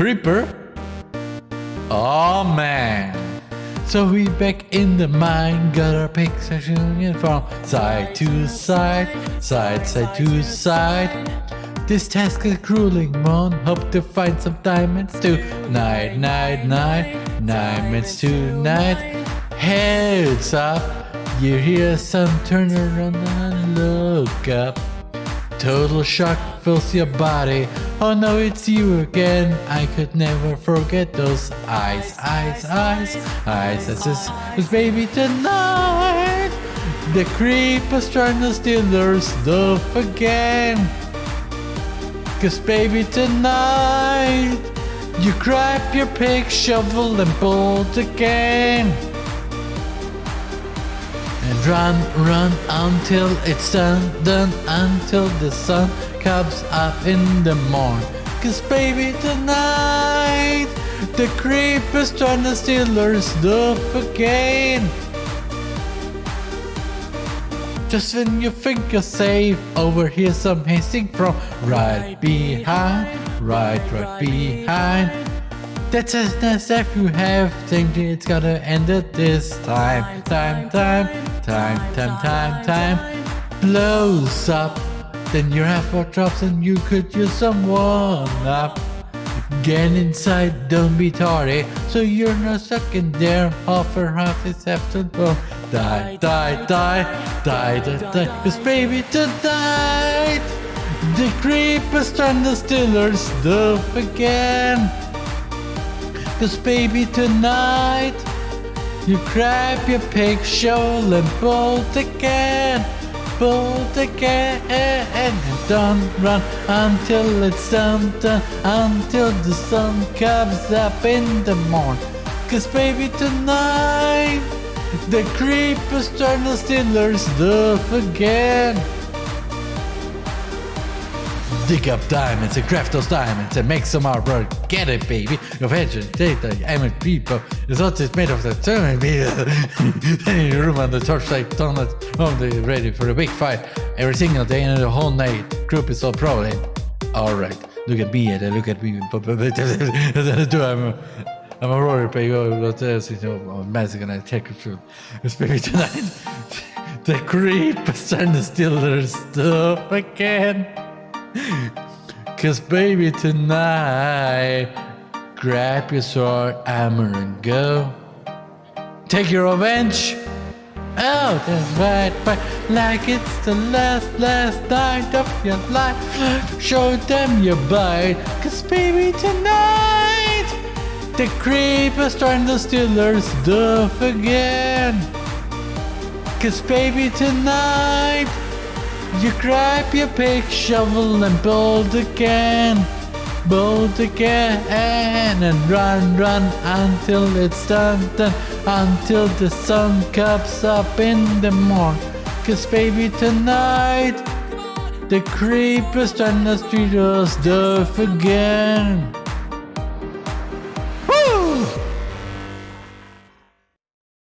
creeper? Oh man. So we back in the mine, got our picks shooting from side to side, side side to side. This task is grueling, mon. Hope to find some diamonds too. Night, night, night, diamonds tonight. Heads up, you hear some turn around and look up. Total shock fills your body. Oh no, it's you again. I could never forget those eyes, eyes, eyes, eyes. This baby tonight. The creepers trying to steal our stuff again. Cause baby tonight, you grab your pick, shovel and bolt again. And run, run until it's done, done until the sun comes up in the morn. Cause baby tonight, the creepers trying to steal our stuff again. Just when you think you're safe, over here some hissing from right behind, right, right behind. That's as nice if you have thinking it's gonna end at this time, time, time, time, time, time, time. Blows up, then your effort drops and you could use someone up. Get inside, don't be tardy, so you're not stuck in there. Half or half is after go. Die, die, die, die, die, die. Cause baby tonight, the creepers trying the steal our stuff again. Cause baby tonight, you grab your pick, shovel and bolt again. Bolt again and don't run until it's done, done until the sun comes up in the morning. Cause baby tonight the creepers trying to steal our stuff again. Dig up diamonds and craft those diamonds and make some artwork. Get it, baby. Your venture, data, aiming people. It's not just made of the Then in your room on the torchlight donuts, only ready for a big fight. Every single day and the whole night. Group is all pro. Alright, look at me and look at me. I'm, I'm a but there's, uh, you know, magic and I take it through. Spirit tonight. The creep is trying to steal their stuff again. Cause baby tonight, grab your sword, hammer and go. Take your revenge. Oh, that's right, right, like it's the last, last night of your life. Show them your bite, cause baby tonight, the creepers trying to steal our stuff again. Cause baby tonight, you grab your pick, shovel and build again. Build again and run, run until it's done, done until the sun comes up in the morning. Cause baby tonight, the creepers trying to steal us stuff again.